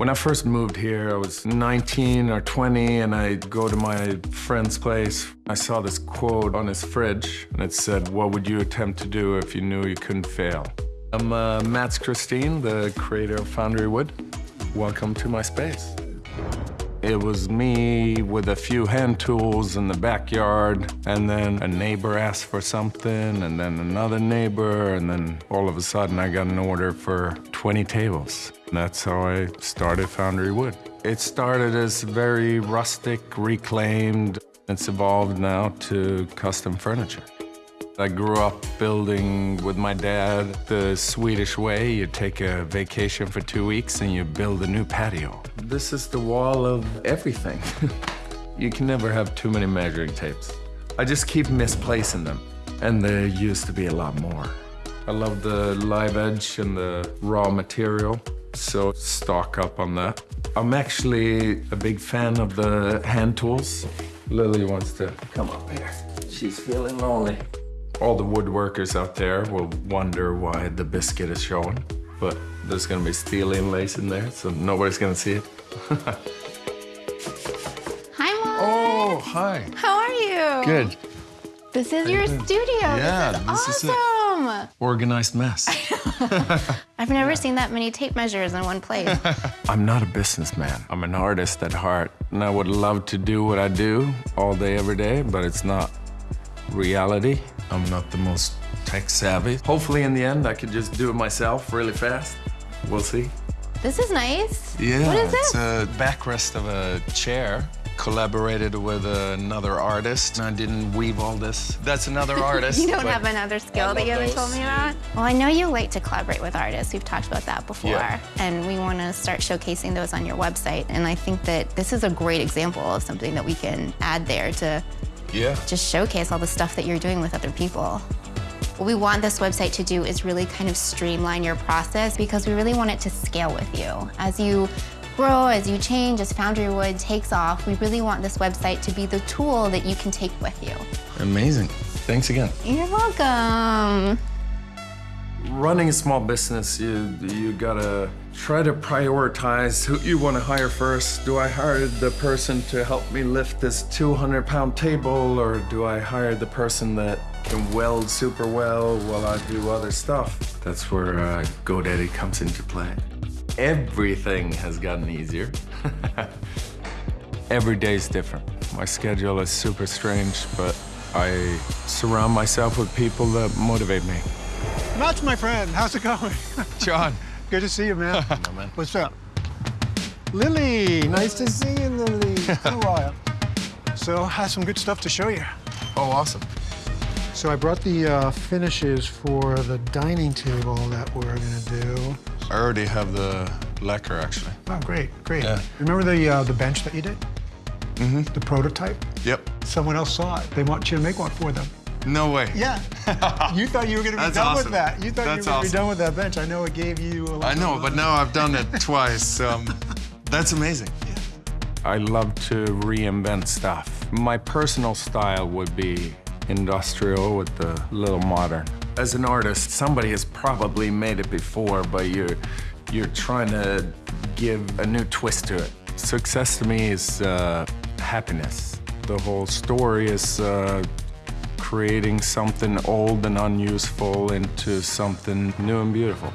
When I first moved here, I was 19 or 20, and I go to my friend's place. I saw this quote on his fridge, and it said, what would you attempt to do if you knew you couldn't fail? I'm uh, Mats Christine, the creator of Foundry Wood. Welcome to my space. It was me with a few hand tools in the backyard, and then a neighbor asked for something, and then another neighbor, and then all of a sudden I got an order for 20 tables. And that's how I started Foundry Wood. It started as very rustic, reclaimed. It's evolved now to custom furniture. I grew up building with my dad the Swedish way. You take a vacation for two weeks and you build a new patio. This is the wall of everything. you can never have too many measuring tapes. I just keep misplacing them, and there used to be a lot more. I love the live edge and the raw material, so stock up on that. I'm actually a big fan of the hand tools. Lily wants to come up here. She's feeling lonely. All the woodworkers out there will wonder why the biscuit is showing, but there's gonna be steel inlays in there, so nobody's gonna see it. Hi, Mom. Oh, hi. How are you? Good. This is your doing? studio. Yeah, this is this is it. awesome. Organized mess. I've never seen that many tape measures in one place. I'm not a businessman. I'm an artist at heart, and I would love to do what I do all day, every day, but it's not reality. I'm not the most tech savvy. Hopefully, in the end, I could just do it myself really fast. We'll see. this is nice. Yeah, What is it's a backrest of a chair. Collaborated with another artist. I didn't weave all this. That's another artist. You don't have another skill that you haven't told me about? Well, I know you like to collaborate with artists. We've talked about that before. Yeah. And we want to start showcasing those on your website. And I think that this is a great example of something that we can add there to Yeah. just showcase all the stuff that you're doing with other people. What we want this website to do is really kind of streamline your process because we really want it to scale with you. As you grow, as you change, as Foundry Wood takes off, we really want this website to be the tool that you can take with you. Amazing. Thanks again. You're welcome. Running a small business, you you gotta try to prioritize who you want to hire first. Do I hire the person to help me lift this 200 pound table, or do I hire the person that can weld super well while I do other stuff? That's where uh, GoDaddy comes into play. Everything has gotten easier. Every day is different. My schedule is super strange, but I surround myself with people that motivate me. Mats my friend. How's it going? John. Good to see you, man. man. What's up? Lily, nice to see you, Lily. It's been a while. So, I have some good stuff to show you. Oh, awesome. So I brought the uh, finishes for the dining table that we're gonna do. I already have the lacquer, actually. Oh, great, great. Yeah. Remember the uh, the bench that you did? Mm-hmm. The prototype? Yep. Someone else saw it. They want you to make one for them. No way. Yeah. you thought you were gonna be That's done with that. You thought That's you were gonna awesome. be done with that bench. I know it gave you a lot I know, but uh, now I've done it twice. Um, that's amazing. I love to reinvent stuff. My personal style would be industrial with the little modern. As an artist, somebody has probably made it before, but you're you're trying to give a new twist to it. Success to me is uh, happiness. The whole story is uh, creating something old and unuseful into something new and beautiful.